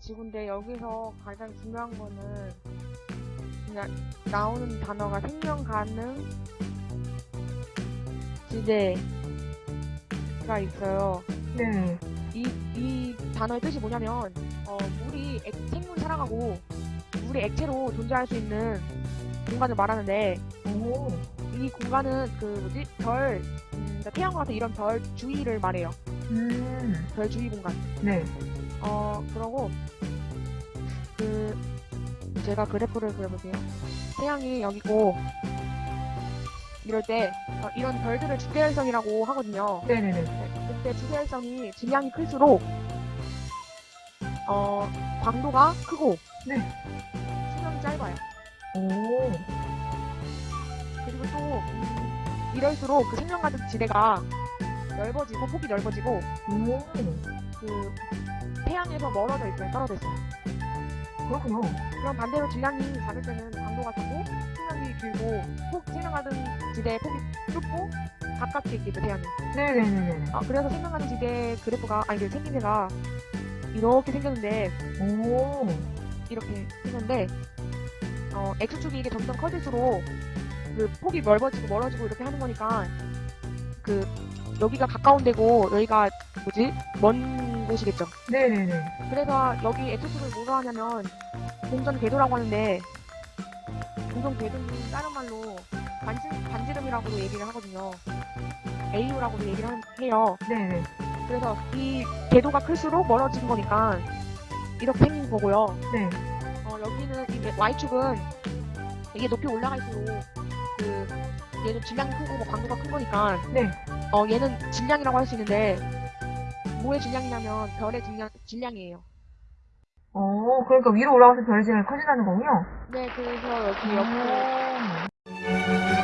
지구인데 여기서 가장 중요한 거는 그냥 나오는 단어가 생명 가능 지대가 있어요. 네. 이, 이 단어의 뜻이 뭐냐면, 어, 물이, 액, 생물이 살아가고, 물이 액체로 존재할 수 있는 공간을 말하는데, 오. 이 공간은 그, 뭐지, 별, 음, 그러니까 태양과 같은 이런 별 주위를 말해요. 음. 별 주위 공간. 네. 어, 그러고, 그, 제가 그래프를 그려볼게요. 태양이 여기고, 이럴 때, 어, 이런 별들을 주계열성이라고 하거든요. 네네네. 네, 그때 주계열성이 질량이 클수록 어 광도가 크고 네. 수명이 짧아요. 오. 그리고 또 음, 이럴수록 그 생명 가득 지대가 넓어지고 폭이 넓어지고 오. 그 태양에서 멀어져 있어요. 떨어져 있어요. 그렇군요. 그럼 반대로 질량이 작을 때는 광도가 작고 수명이 길고 폭 생명 가득 지대의 폭이 좁고 가깝게 있겠죠 태양이. 네네네네. 아, 그래서 생명 가득 지대 그래프가 아니 그 생김새가 이렇게 생겼는데 오. 이렇게 했는데 어, X축이 이게 점점 커질수록 그 폭이 넓어지고 멀어지고 이렇게 하는 거니까 그 여기가 가까운 데고 여기가 뭐지 먼 곳이겠죠. 네네네. 그래서 여기 X축을 뭐로 하냐면 공전 궤도라고 하는데 공전 궤도는 다른 말로 반지, 반지름이라고도 얘기를 하거든요. AU라고도 얘기를 한- 해요. 네네. 그래서 이 궤도가 클수록 멀어지는 거니까 이렇게 생긴 거고요. 네. 어, 여기는 이 Y축은 이게 높이 올라갈수록 그 얘는 질량이 크고 뭐 광도가 큰 거니까 네. 어 얘는 질량이라고 할 수 있는데 뭐의 질량이냐면 별의 질량 질량이에요. 오, 그러니까 위로 올라가서 별이 제일 커진다는 거군요. 네, 그래서 여기 옆에 오.